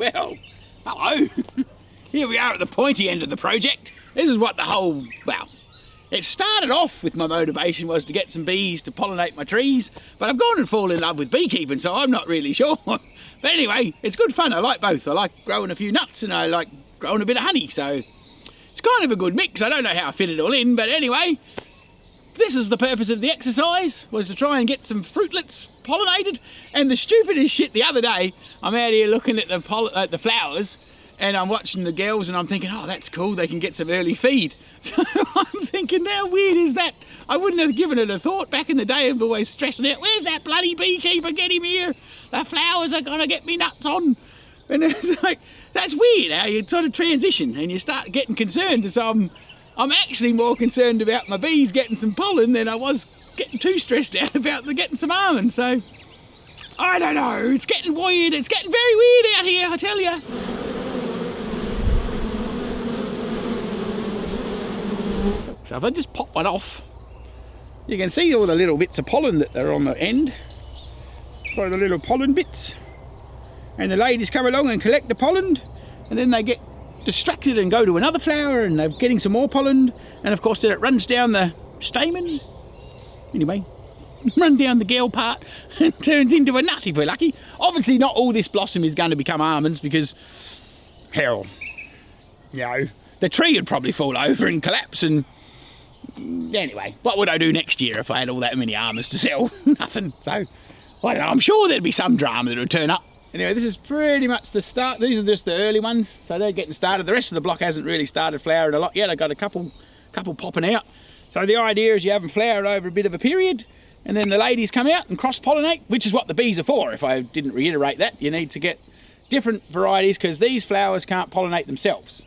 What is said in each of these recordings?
Well, hello. Here we are at the pointy end of the project. This is what the whole, well, it started off with my motivation was to get some bees to pollinate my trees, but I've gone and fallen in love with beekeeping, so I'm not really sure. but anyway, it's good fun. I like both. I like growing a few nuts and I like growing a bit of honey, so it's kind of a good mix. I don't know how I fit it all in, but anyway, this is the purpose of the exercise, was to try and get some fruitlets pollinated. And the stupidest shit the other day, I'm out here looking at the, at the flowers, and I'm watching the girls and I'm thinking, oh, that's cool, they can get some early feed. So I'm thinking, how weird is that? I wouldn't have given it a thought back in the day of always stressing out, where's that bloody beekeeper, get him here. The flowers are gonna get me nuts on. And it's like, that's weird how you sort of transition and you start getting concerned. So I'm, I'm actually more concerned about my bees getting some pollen than I was getting too stressed out about the getting some almonds. So I don't know, it's getting weird, it's getting very weird out here, I tell you. So if I just pop one off, you can see all the little bits of pollen that are on the end. So the little pollen bits. And the ladies come along and collect the pollen and then they get distracted and go to another flower and they're getting some more pollen and of course then it runs down the stamen. Anyway, run down the gale part and turns into a nut if we're lucky. Obviously not all this blossom is going to become almonds because, hell, you know, the tree would probably fall over and collapse and anyway, what would I do next year if I had all that many almonds to sell? Nothing. So, I don't know, I'm sure there'd be some drama that would turn up. Anyway, this is pretty much the start. These are just the early ones, so they're getting started. The rest of the block hasn't really started flowering a lot yet. I've got a couple, couple popping out. So the idea is you have them flower over a bit of a period, and then the ladies come out and cross-pollinate, which is what the bees are for. If I didn't reiterate that, you need to get different varieties because these flowers can't pollinate themselves.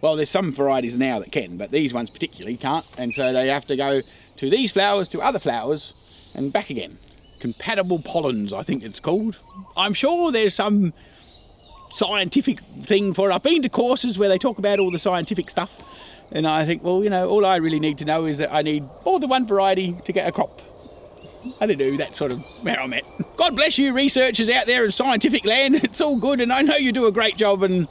Well, there's some varieties now that can, but these ones particularly can't. And so they have to go to these flowers, to other flowers, and back again. Compatible pollens, I think it's called. I'm sure there's some scientific thing for it. I've been to courses where they talk about all the scientific stuff. And I think, well, you know, all I really need to know is that I need more than one variety to get a crop. I don't know, that sort of where I'm at. God bless you researchers out there in scientific land. It's all good and I know you do a great job and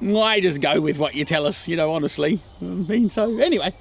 I just go with what you tell us, you know, honestly. I mean, so anyway,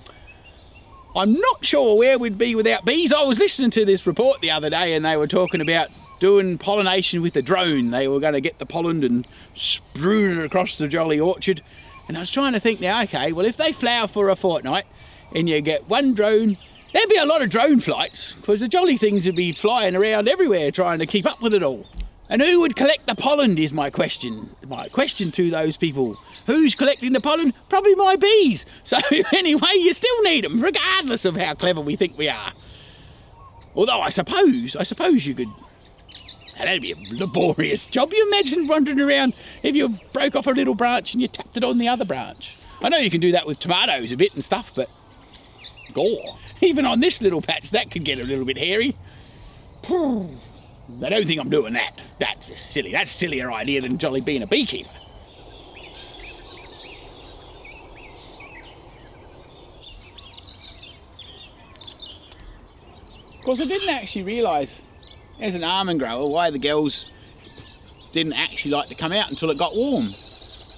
I'm not sure where we'd be without bees. I was listening to this report the other day and they were talking about doing pollination with a drone. They were going to get the pollen and strew it across the jolly orchard. And I was trying to think now, okay, well, if they flower for a fortnight and you get one drone, there'd be a lot of drone flights because the jolly things would be flying around everywhere trying to keep up with it all. And who would collect the pollen is my question. My question to those people. Who's collecting the pollen? Probably my bees. So anyway, you still need them, regardless of how clever we think we are. Although I suppose, I suppose you could... That'd be a laborious job. You imagine wandering around if you broke off a little branch and you tapped it on the other branch. I know you can do that with tomatoes a bit and stuff, but... Gore. Even on this little patch, that could get a little bit hairy. I don't think I'm doing that. That's just silly. That's sillier idea than jolly being a beekeeper. Of course, I didn't actually realise, as an almond grower, why the girls didn't actually like to come out until it got warm.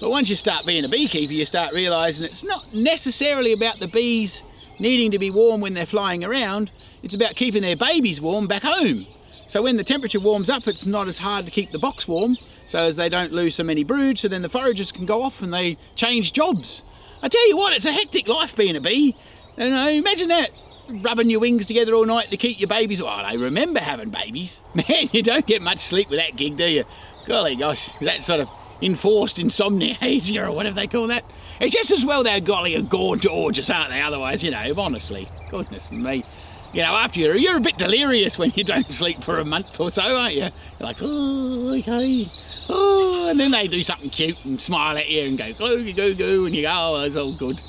But once you start being a beekeeper, you start realising it's not necessarily about the bees needing to be warm when they're flying around, it's about keeping their babies warm back home. So when the temperature warms up, it's not as hard to keep the box warm, so as they don't lose so many brood, so then the foragers can go off and they change jobs. I tell you what, it's a hectic life being a bee. You know, imagine that, rubbing your wings together all night to keep your babies. Well, I remember having babies. Man, you don't get much sleep with that gig, do you? Golly gosh, that sort of enforced insomnia or whatever they call that. It's just as well they're golly and gorgeous, aren't they? Otherwise, you know, honestly, goodness me you know, after you're, you're a bit delirious when you don't sleep for a month or so, aren't you? You're like, oh, okay, oh, and then they do something cute and smile at you and go, go, go, go, and you go, oh, it's all good.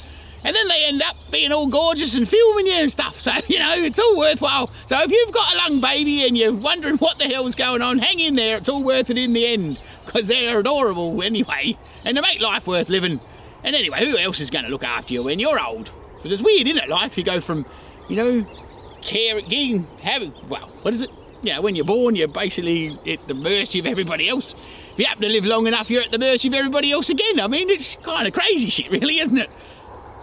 And then they end up being all gorgeous and filming you and stuff, so, you know, it's all worthwhile. So if you've got a lung baby and you're wondering what the hell's going on, hang in there, it's all worth it in the end, because they're adorable anyway, and they make life worth living. And anyway, who else is going to look after you when you're old? Because it's weird, isn't it, life? You go from, you know, care, getting, having, well, what is it? Yeah, when you're born, you're basically at the mercy of everybody else. if you happen to live long enough, you're at the mercy of everybody else again. I mean, it's kind of crazy shit, really, isn't it?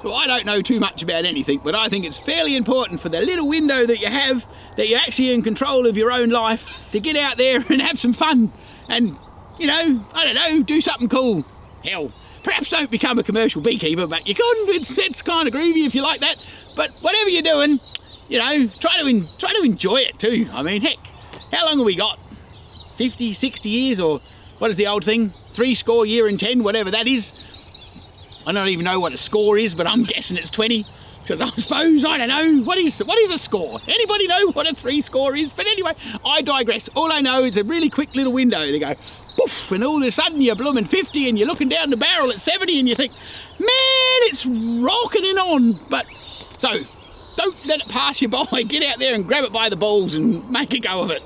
So I don't know too much about anything, but I think it's fairly important for the little window that you have, that you're actually in control of your own life, to get out there and have some fun. And, you know, I don't know, do something cool. Hell, perhaps don't become a commercial beekeeper, but you can. It's, it's kind of groovy if you like that. But whatever you're doing, you know, try to, try to enjoy it too. I mean, heck, how long have we got? 50, 60 years or what is the old thing? Three score year and 10, whatever that is. I don't even know what a score is, but I'm guessing it's 20. Because I suppose, I don't know, what is what is a score? Anybody know what a three score is? But anyway, I digress. All I know is a really quick little window. They go, poof, and all of a sudden you're blooming 50 and you're looking down the barrel at 70 and you think, man, it's rocking rocketing on. But, so, don't let it pass you by. Get out there and grab it by the balls and make a go of it.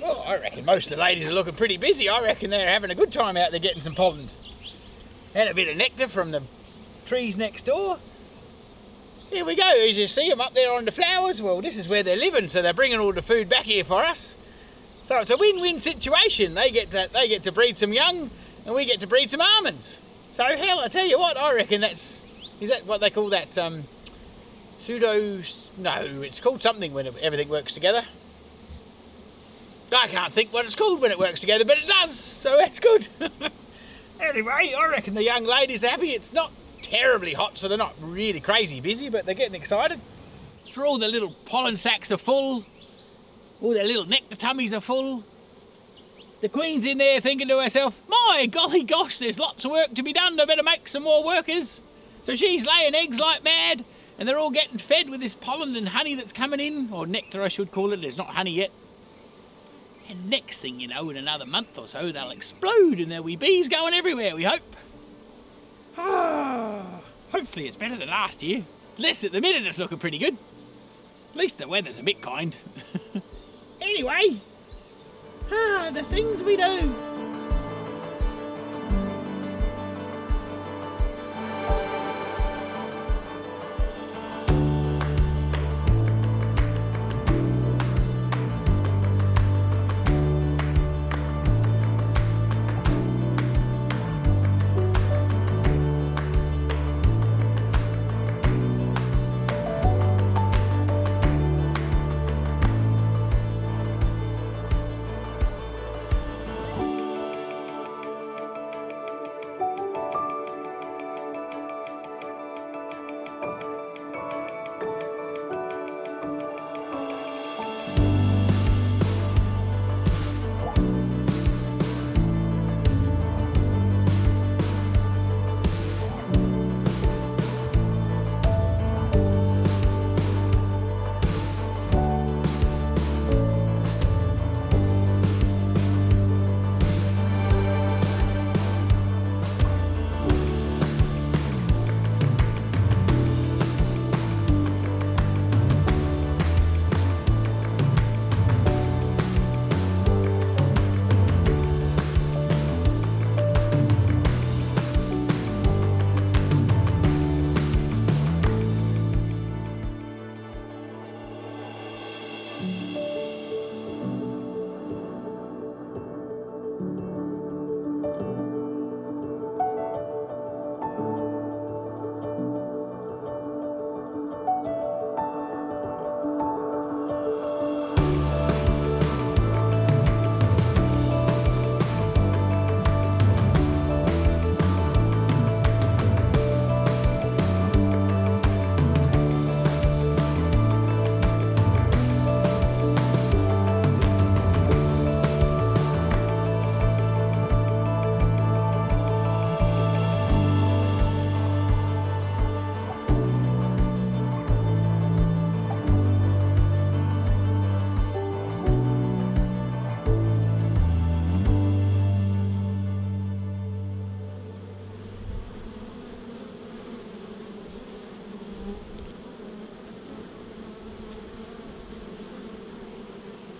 Well, I reckon most of the ladies are looking pretty busy. I reckon they're having a good time out there getting some pollen. And a bit of nectar from the trees next door. Here we go, as you see them up there on the flowers. Well, this is where they're living, so they're bringing all the food back here for us. So it's a win-win situation. They get to they get to breed some young, and we get to breed some almonds. So hell, I tell you what, I reckon that's is that what they call that um, pseudo? No, it's called something when everything works together. I can't think what it's called when it works together, but it does, so that's good. anyway, I reckon the young lady's happy. It's not terribly hot, so they're not really crazy busy, but they're getting excited. Sure, all the little pollen sacks are full. All their little nectar tummies are full. The queen's in there thinking to herself, my golly gosh, there's lots of work to be done. I better make some more workers. So she's laying eggs like mad, and they're all getting fed with this pollen and honey that's coming in, or nectar I should call it. There's not honey yet. And next thing you know, in another month or so, they'll explode and there'll be bees going everywhere, we hope. Ah, hopefully it's better than last year. Least at the minute it's looking pretty good. At least the weather's a bit kind. anyway, ah, the things we do.